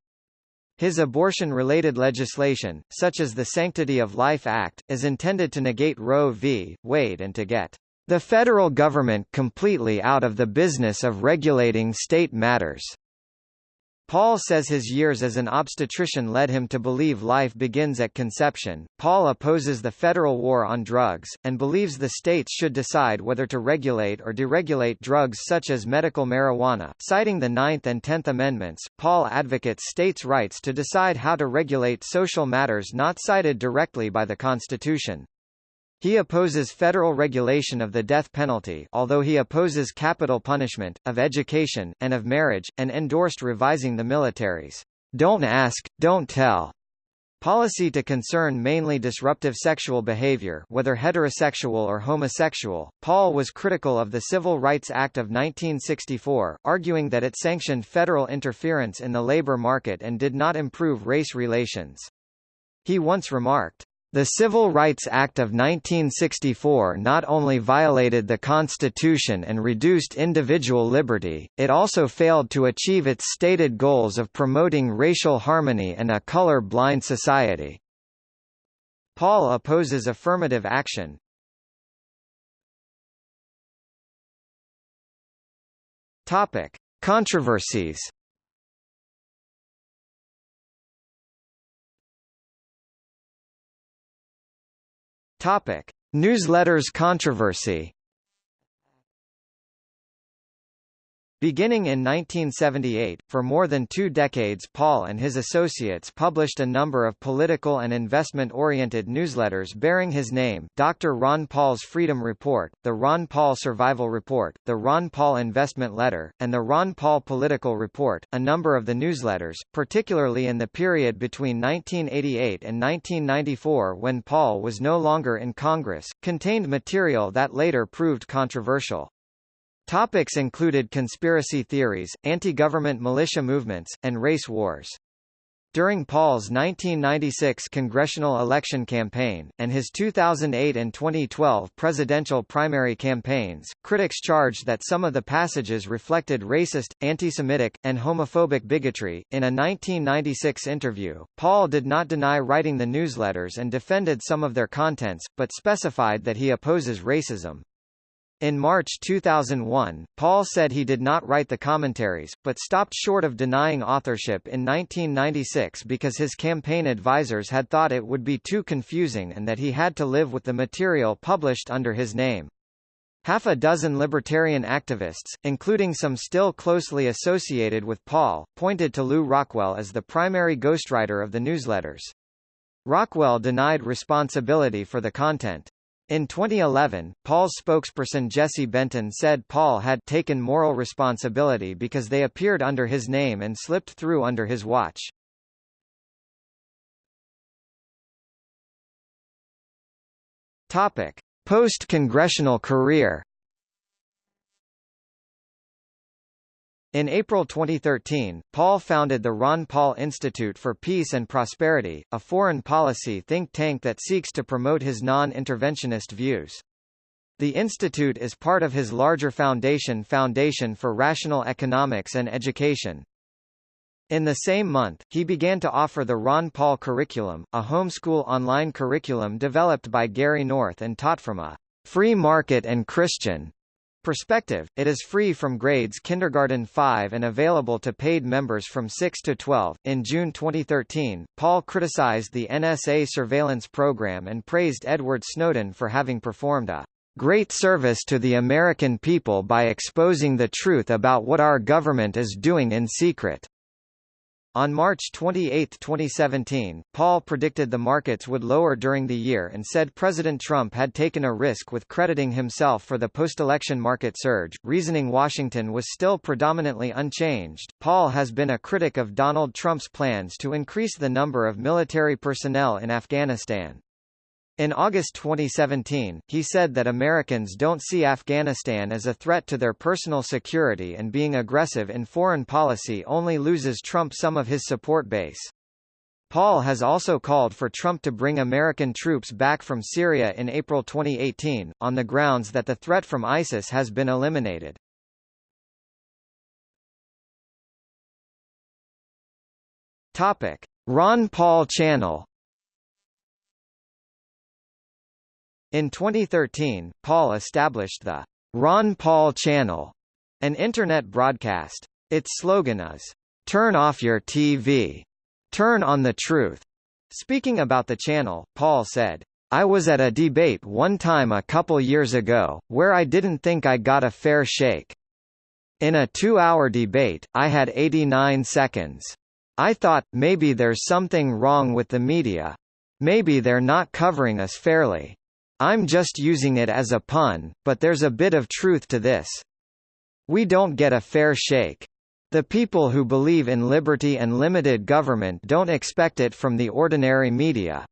His abortion-related legislation, such as the Sanctity of Life Act, is intended to negate Roe v. Wade and to get the federal government completely out of the business of regulating state matters. Paul says his years as an obstetrician led him to believe life begins at conception. Paul opposes the federal war on drugs, and believes the states should decide whether to regulate or deregulate drugs such as medical marijuana. Citing the Ninth and Tenth Amendments, Paul advocates states' rights to decide how to regulate social matters not cited directly by the Constitution. He opposes federal regulation of the death penalty although he opposes capital punishment, of education, and of marriage, and endorsed revising the military's don't ask, don't tell policy to concern mainly disruptive sexual behavior whether heterosexual or homosexual. Paul was critical of the Civil Rights Act of 1964, arguing that it sanctioned federal interference in the labor market and did not improve race relations. He once remarked, the Civil Rights Act of 1964 not only violated the Constitution and reduced individual liberty, it also failed to achieve its stated goals of promoting racial harmony and a color-blind society. Paul opposes affirmative action. Topic: Controversies Topic: Newsletters controversy. Beginning in 1978, for more than two decades Paul and his associates published a number of political and investment-oriented newsletters bearing his name Dr. Ron Paul's Freedom Report, the Ron Paul Survival Report, the Ron Paul Investment Letter, and the Ron Paul Political Report. A number of the newsletters, particularly in the period between 1988 and 1994 when Paul was no longer in Congress, contained material that later proved controversial. Topics included conspiracy theories, anti-government militia movements, and race wars. During Paul's 1996 congressional election campaign, and his 2008 and 2012 presidential primary campaigns, critics charged that some of the passages reflected racist, anti-Semitic, and homophobic bigotry. In a 1996 interview, Paul did not deny writing the newsletters and defended some of their contents, but specified that he opposes racism. In March 2001, Paul said he did not write the commentaries, but stopped short of denying authorship in 1996 because his campaign advisers had thought it would be too confusing and that he had to live with the material published under his name. Half a dozen libertarian activists, including some still closely associated with Paul, pointed to Lew Rockwell as the primary ghostwriter of the newsletters. Rockwell denied responsibility for the content. In 2011, Paul's spokesperson Jesse Benton said Paul had taken moral responsibility because they appeared under his name and slipped through under his watch. Topic: Post-congressional career In April 2013, Paul founded the Ron Paul Institute for Peace and Prosperity, a foreign policy think tank that seeks to promote his non-interventionist views. The institute is part of his larger foundation Foundation for Rational Economics and Education. In the same month, he began to offer the Ron Paul Curriculum, a homeschool online curriculum developed by Gary North and taught from a free market and Christian Perspective, it is free from grades kindergarten 5 and available to paid members from 6 to 12. In June 2013, Paul criticized the NSA surveillance program and praised Edward Snowden for having performed a great service to the American people by exposing the truth about what our government is doing in secret. On March 28, 2017, Paul predicted the markets would lower during the year and said President Trump had taken a risk with crediting himself for the post-election market surge, reasoning Washington was still predominantly unchanged. Paul has been a critic of Donald Trump's plans to increase the number of military personnel in Afghanistan. In August 2017, he said that Americans don't see Afghanistan as a threat to their personal security and being aggressive in foreign policy only loses Trump some of his support base. Paul has also called for Trump to bring American troops back from Syria in April 2018, on the grounds that the threat from ISIS has been eliminated. Topic. Ron Paul Channel In 2013, Paul established the Ron Paul Channel, an internet broadcast. Its slogan is, Turn off your TV. Turn on the truth. Speaking about the channel, Paul said, I was at a debate one time a couple years ago, where I didn't think I got a fair shake. In a two-hour debate, I had 89 seconds. I thought, maybe there's something wrong with the media. Maybe they're not covering us fairly. I'm just using it as a pun, but there's a bit of truth to this. We don't get a fair shake. The people who believe in liberty and limited government don't expect it from the ordinary media.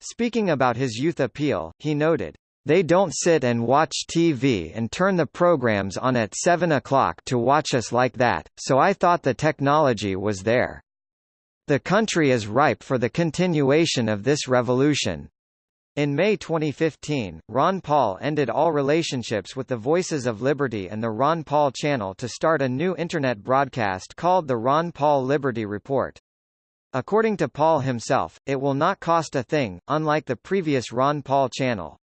Speaking about his youth appeal, he noted, they don't sit and watch TV and turn the programs on at 7 o'clock to watch us like that, so I thought the technology was there. The country is ripe for the continuation of this revolution. In May 2015, Ron Paul ended all relationships with the Voices of Liberty and the Ron Paul Channel to start a new Internet broadcast called the Ron Paul Liberty Report. According to Paul himself, it will not cost a thing, unlike the previous Ron Paul Channel.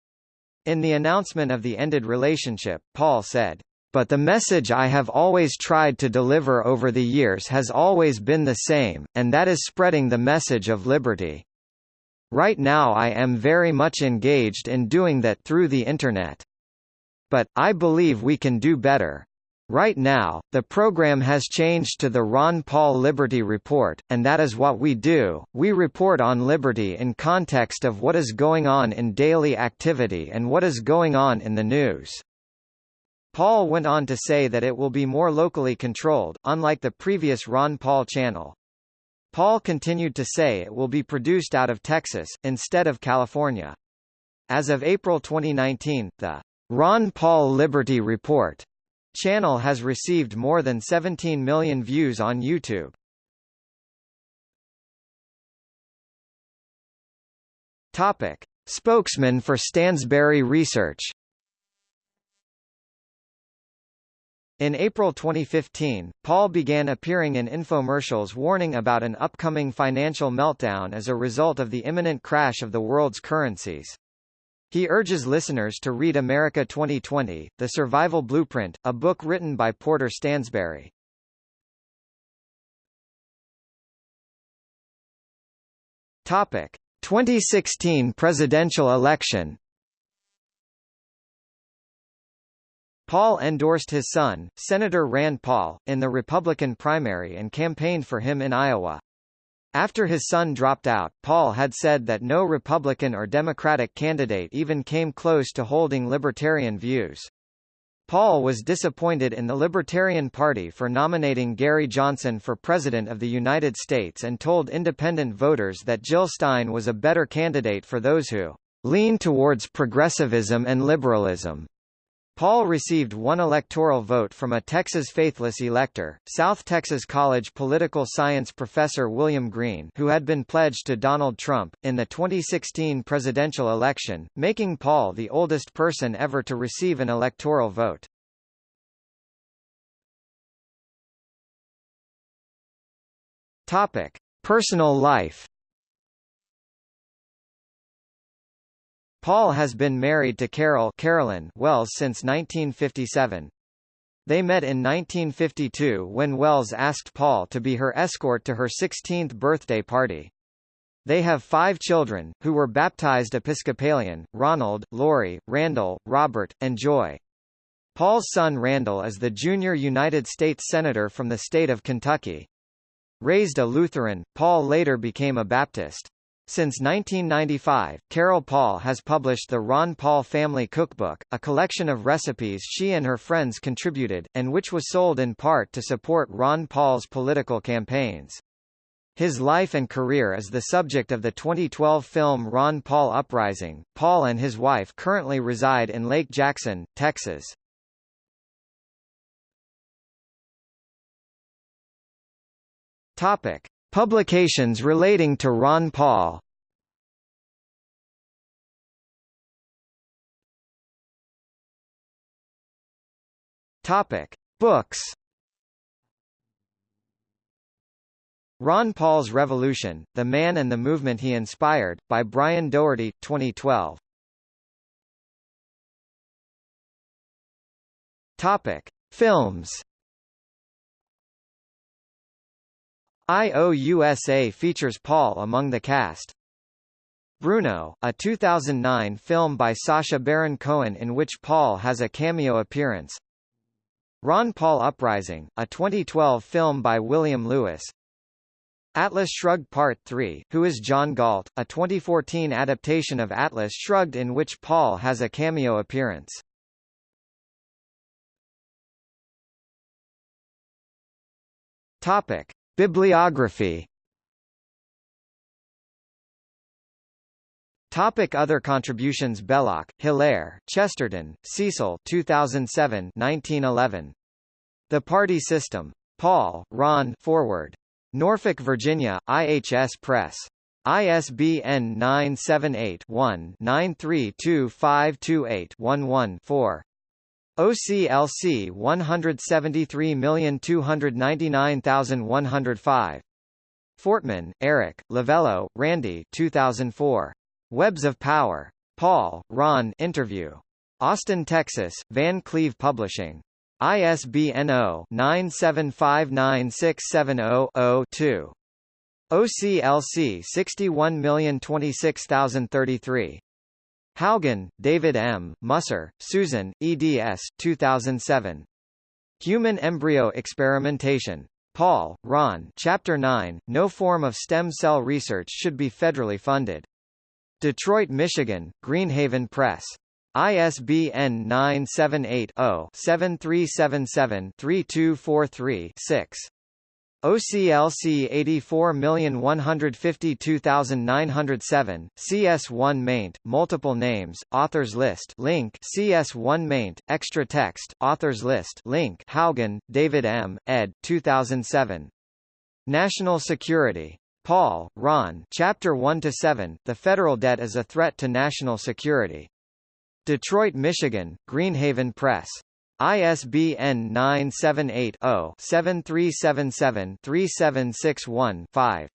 In the announcement of the ended relationship, Paul said, but the message I have always tried to deliver over the years has always been the same, and that is spreading the message of liberty. Right now I am very much engaged in doing that through the Internet. But, I believe we can do better. Right now, the program has changed to the Ron Paul Liberty Report, and that is what we do, we report on liberty in context of what is going on in daily activity and what is going on in the news. Paul went on to say that it will be more locally controlled, unlike the previous Ron Paul channel. Paul continued to say it will be produced out of Texas, instead of California. As of April 2019, the Ron Paul Liberty Report channel has received more than 17 million views on YouTube. Topic: Spokesman for Stansberry Research. In April 2015, Paul began appearing in infomercials warning about an upcoming financial meltdown as a result of the imminent crash of the world's currencies. He urges listeners to read America 2020, The Survival Blueprint, a book written by Porter Stansberry. Topic: 2016 presidential election. Paul endorsed his son, Senator Rand Paul, in the Republican primary and campaigned for him in Iowa. After his son dropped out, Paul had said that no Republican or Democratic candidate even came close to holding libertarian views. Paul was disappointed in the Libertarian Party for nominating Gary Johnson for President of the United States and told independent voters that Jill Stein was a better candidate for those who lean towards progressivism and liberalism. Paul received one electoral vote from a Texas faithless elector, South Texas College political science professor William Green who had been pledged to Donald Trump, in the 2016 presidential election, making Paul the oldest person ever to receive an electoral vote. Topic. Personal life Paul has been married to Carol Carolyn Wells since 1957. They met in 1952 when Wells asked Paul to be her escort to her 16th birthday party. They have five children, who were baptized Episcopalian, Ronald, Lori, Randall, Robert, and Joy. Paul's son Randall is the junior United States Senator from the state of Kentucky. Raised a Lutheran, Paul later became a Baptist. Since 1995, Carol Paul has published the Ron Paul Family Cookbook, a collection of recipes she and her friends contributed, and which was sold in part to support Ron Paul's political campaigns. His life and career is the subject of the 2012 film Ron Paul Uprising. Paul and his wife currently reside in Lake Jackson, Texas. Topic: Publications relating to Ron Paul Topic: Books. Ron Paul's Revolution: The Man and the Movement He Inspired, by Brian Doherty, 2012. Topic: Films. IOUSA features Paul among the cast. Bruno, a 2009 film by Sacha Baron Cohen in which Paul has a cameo appearance. Ron Paul Uprising, a 2012 film by William Lewis. Atlas Shrugged Part 3, Who is John Galt, a 2014 adaptation of Atlas Shrugged in which Paul has a cameo appearance. Topic. Bibliography Topic other contributions Belloc, Hilaire, Chesterton, Cecil 2007 1911. The Party System. Paul, Ron Foreword. Norfolk, Virginia, IHS Press. ISBN 978-1-932528-11-4. OCLC 173299105. Fortman, Eric, Lavello, Randy 2004. Webs of Power. Paul, Ron interview. Austin, Texas, Van Cleve Publishing. ISBN 0-9759670-0-2. OCLC 61026033. Haugen, David M., Musser, Susan, eds. 2007. Human embryo experimentation. Paul, Ron Chapter 9, No form of stem cell research should be federally funded. Detroit, Michigan, Greenhaven Press. ISBN 978-0-7377-3243-6. OCLC 84152907, CS1 maint, multiple names, authors list link CS1 maint, extra text, authors list link Haugen, David M., ed. 2007. National Security. Paul, Ron Chapter 1-7, The Federal Debt is a Threat to National Security. Detroit, Michigan, Greenhaven Press. ISBN 978-0-7377-3761-5.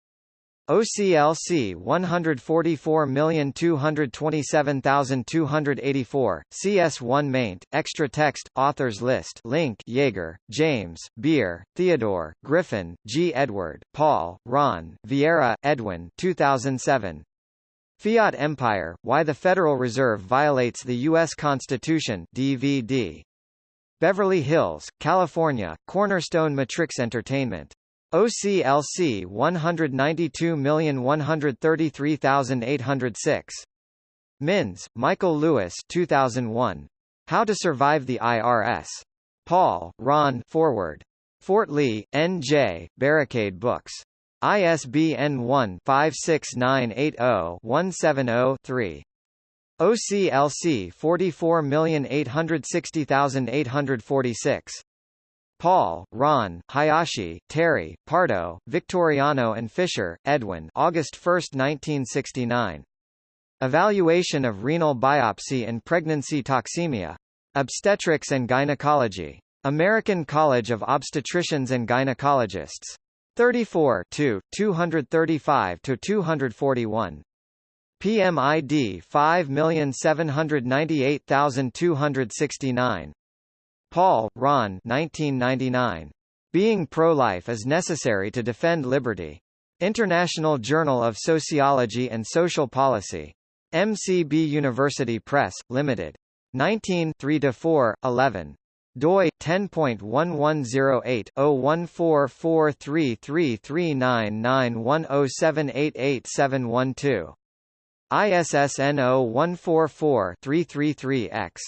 OCLC 144227284, CS1 maint, extra text, authors list link Yeager, James, Beer, Theodore, Griffin, G. Edward, Paul, Ron, Vieira, Edwin 2007. Fiat Empire, Why the Federal Reserve Violates the U.S. Constitution DVD. Beverly Hills, California, Cornerstone Matrix Entertainment. OCLC 192133806. Minns, Michael Lewis 2001. How to Survive the IRS. Paul, Ron Foreword. Fort Lee, N.J., Barricade Books. ISBN 1-56980-170-3. OCLC 44860846. Paul, Ron, Hayashi, Terry, Pardo, Victoriano and Fisher, Edwin August 1, 1969. Evaluation of renal biopsy and pregnancy toxemia. Obstetrics and Gynecology. American College of Obstetricians and Gynecologists. 34 235–241. PMID 5798269. Paul, Ron 1999. Being pro-life is necessary to defend liberty. International Journal of Sociology and Social Policy. MCB University Press, Limited. 19 3–4, 11 doi 10.1108/01443339910788712 ISSN 0144-333-X.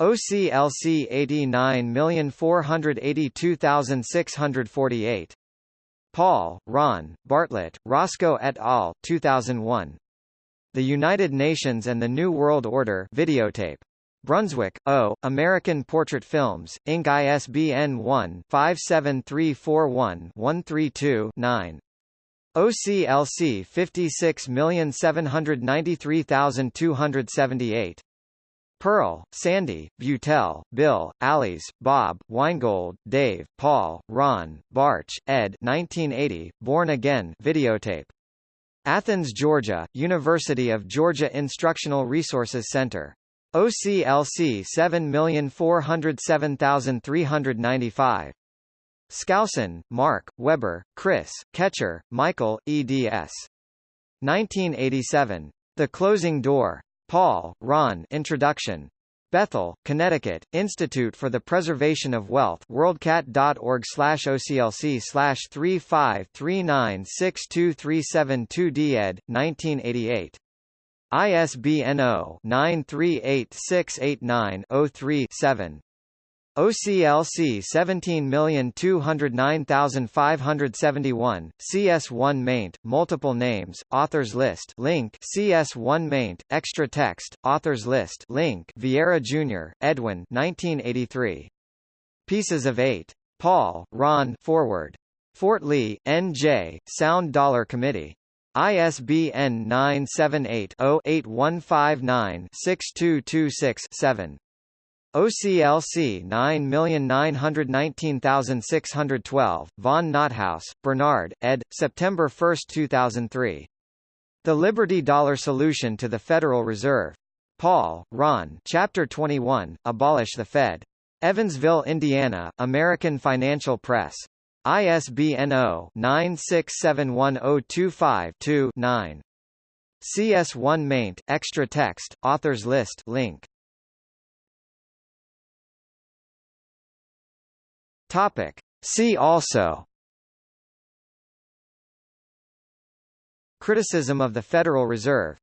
OCLC 89482648. Paul, Ron, Bartlett, Roscoe et al. 2001. The United Nations and the New World Order videotape. Brunswick, O., American Portrait Films, Inc. ISBN 1-57341-132-9. OCLC 56793278. Pearl, Sandy, Butel, Bill, Allies, Bob, Weingold, Dave, Paul, Ron, Barch, ed. 1980, Born Again videotape. Athens, Georgia, University of Georgia Instructional Resources Center. OCLC 7407395. Skousen, Mark, Weber, Chris, Ketcher, Michael, eds. 1987. The Closing Door. Paul, Ron Introduction. Bethel, Connecticut, Institute for the Preservation of Wealth worldcat.org slash OCLC slash 353962372D ed. 1988. ISBN 0-9386890-3-7. OCLC 17209571, CS1 maint, multiple names, authors list link CS1 maint, extra text, authors list link Vieira Jr., Edwin 1983. Pieces of Eight. Paul, Ron Foreword. Fort Lee, N.J., Sound Dollar Committee. ISBN 978-0-8159-6226-7. OCLC 9919612, von Nothaus, Bernard, ed., September 1, 2003. The Liberty Dollar Solution to the Federal Reserve. Paul, Ron Chapter 21, Abolish the Fed. Evansville, Indiana, American Financial Press. ISBN 0-9671025-2-9. CS1 maint, extra text, authors list link. Topic. See also. Criticism of the Federal Reserve.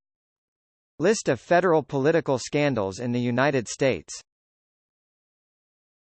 List of federal political scandals in the United States